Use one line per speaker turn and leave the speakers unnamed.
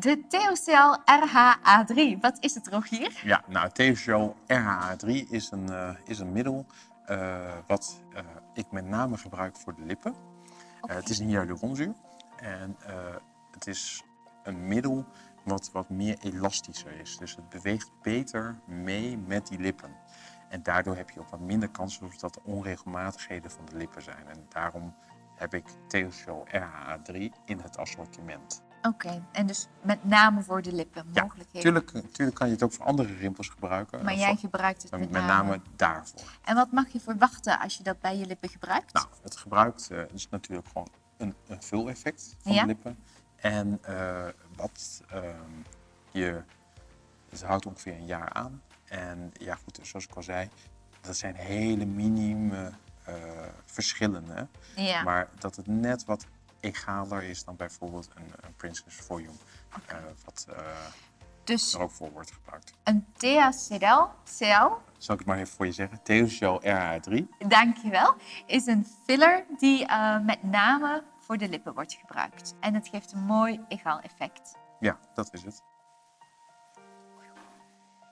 De TOCL RHA3, wat is het Rogier?
Ja, nou, TVO RHA3 is een, uh, is een middel uh, wat uh, ik met name gebruik voor de lippen. Okay. het is een hyaluronzuur en het is een middel wat wat meer elastischer is. Dus het beweegt beter mee met die lippen. En daardoor heb je ook wat minder kans op dat er onregelmatigheden van de lippen zijn. En daarom heb ik TOCL RHA3 in het assortiment.
Oké, en dus met name voor de lippen mogelijkheden?
Ja, tuurlijk, kan je het ook voor andere rimpels gebruiken.
Maar jij gebruikt het met,
met name. daarvoor.
En wat mag je verwachten als je dat bij je lippen gebruikt?
Nou, het gebruikt uh, is natuurlijk gewoon een, een vul-effect van ja? de lippen. En uh, wat uh, je, het houdt ongeveer een jaar aan. En ja goed, zoals ik al zei, dat zijn hele minime verschillen. Hè?
Ja.
Maar dat het net wat egaler is dan bijvoorbeeld een, een Princess Volume, okay. uh, wat uh,
dus
er ook voor wordt gebruikt.
Een THCL,
zal ik het maar even voor je zeggen, THCL RH3.
Dankjewel, is een filler die uh, met name voor de lippen wordt gebruikt. En het geeft een mooi egaal effect.
Ja, dat is het.